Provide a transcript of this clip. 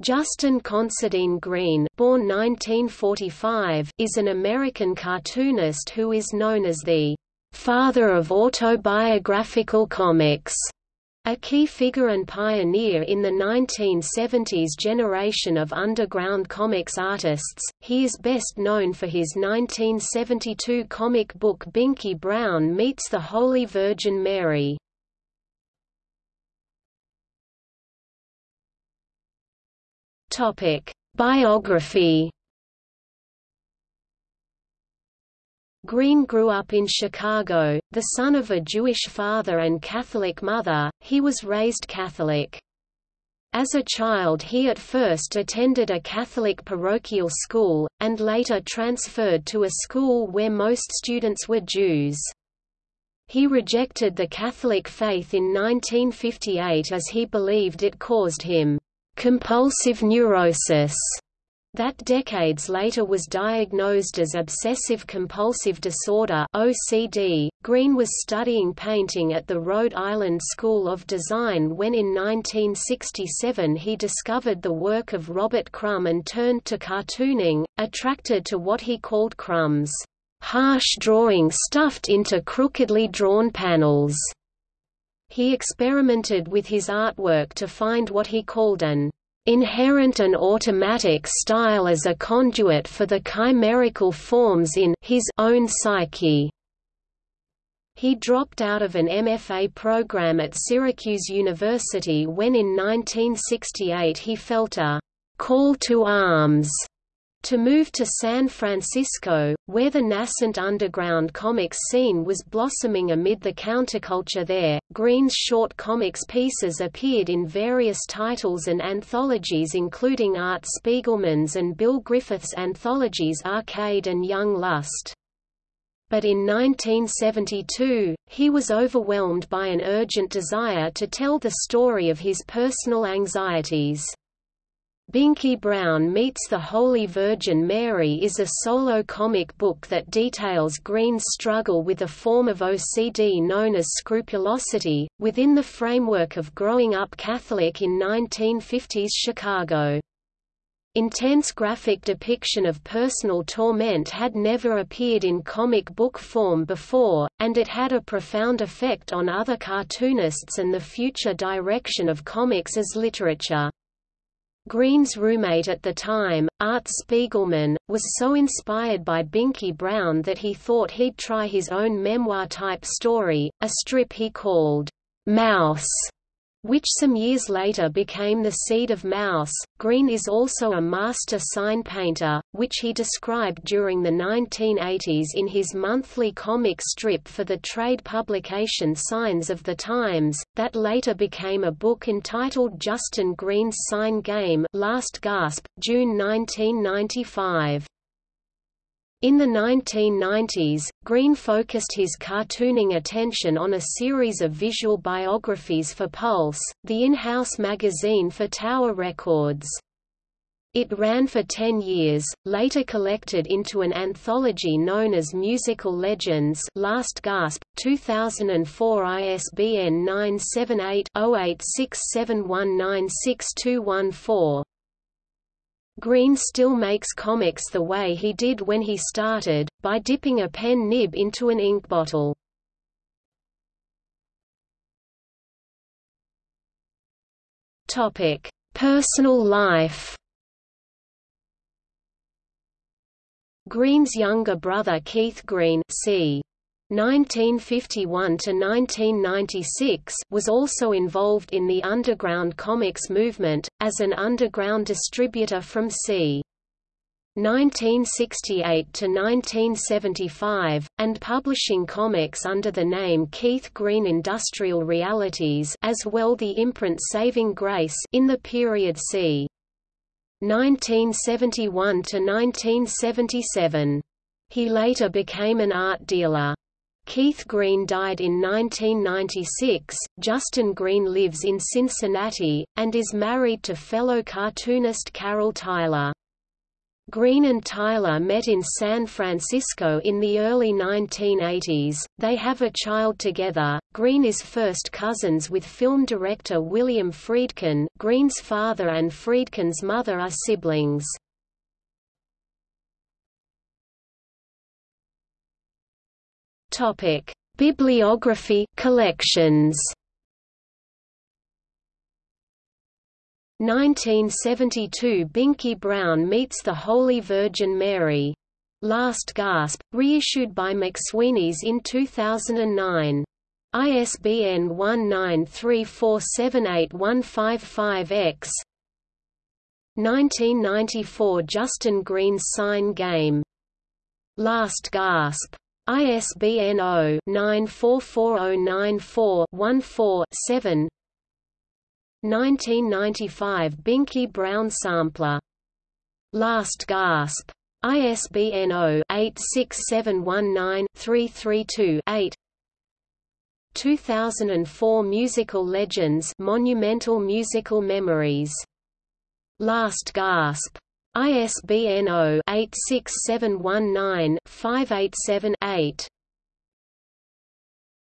Justin Considine Green born 1945, is an American cartoonist who is known as the «father of autobiographical comics», a key figure and pioneer in the 1970s generation of underground comics artists. He is best known for his 1972 comic book Binky Brown Meets the Holy Virgin Mary. Topic: Biography. Green grew up in Chicago, the son of a Jewish father and Catholic mother, he was raised Catholic. As a child he at first attended a Catholic parochial school, and later transferred to a school where most students were Jews. He rejected the Catholic faith in 1958 as he believed it caused him compulsive neurosis that decades later was diagnosed as obsessive-compulsive disorder OCD. Green was studying painting at the Rhode Island School of Design when in 1967 he discovered the work of Robert Crumb and turned to cartooning, attracted to what he called Crumb's harsh drawing stuffed into crookedly drawn panels. He experimented with his artwork to find what he called an inherent and automatic style as a conduit for the chimerical forms in his own psyche. He dropped out of an MFA program at Syracuse University when in 1968 he felt a call to arms to move to San Francisco, where the nascent underground comics scene was blossoming amid the counterculture there, Green's short comics pieces appeared in various titles and anthologies including Art Spiegelman's and Bill Griffith's anthologies Arcade and Young Lust. But in 1972, he was overwhelmed by an urgent desire to tell the story of his personal anxieties. Binky Brown Meets the Holy Virgin Mary is a solo comic book that details Green's struggle with a form of OCD known as scrupulosity, within the framework of growing up Catholic in 1950s Chicago. Intense graphic depiction of personal torment had never appeared in comic book form before, and it had a profound effect on other cartoonists and the future direction of comics as literature. Green's roommate at the time, Art Spiegelman, was so inspired by Binky Brown that he thought he'd try his own memoir-type story, a strip he called, Mouse, which some years later became the seed of Maus. Green is also a master sign painter, which he described during the 1980s in his monthly comic strip for the trade publication Signs of the Times, that later became a book entitled Justin Green's Sign Game Last Gasp, June 1995. In the 1990s, Green focused his cartooning attention on a series of visual biographies for Pulse, the in-house magazine for Tower Records. It ran for 10 years, later collected into an anthology known as Musical Legends Last Gasp, 2004 ISBN 978 0867196214. Green still makes comics the way he did when he started, by dipping a pen nib into an ink bottle. Topic: Personal life. Green's younger brother Keith Green, c. 1951–1996 was also involved in the underground comics movement, as an underground distributor from c. 1968 to 1975, and publishing comics under the name Keith Green Industrial Realities as well the imprint Saving Grace in the period c. 1971 to 1977. He later became an art dealer. Keith Green died in 1996. Justin Green lives in Cincinnati, and is married to fellow cartoonist Carol Tyler. Green and Tyler met in San Francisco in the early 1980s. They have a child together. Green is first cousins with film director William Friedkin. Green's father and Friedkin's mother are siblings. Topic: Bibliography collections. 1972 Binky Brown meets the Holy Virgin Mary. Last Gasp, reissued by McSweeney's in 2009. ISBN 1934781155-X 1994 Justin Green's Sign Game. Last Gasp. ISBN 0-944094-14-7 1995 Binky Brown Sampler. Last Gasp. ISBN 0-86719-332-8 2004 Musical Legends Monumental Musical Memories. Last Gasp. ISBN 0-86719-587-8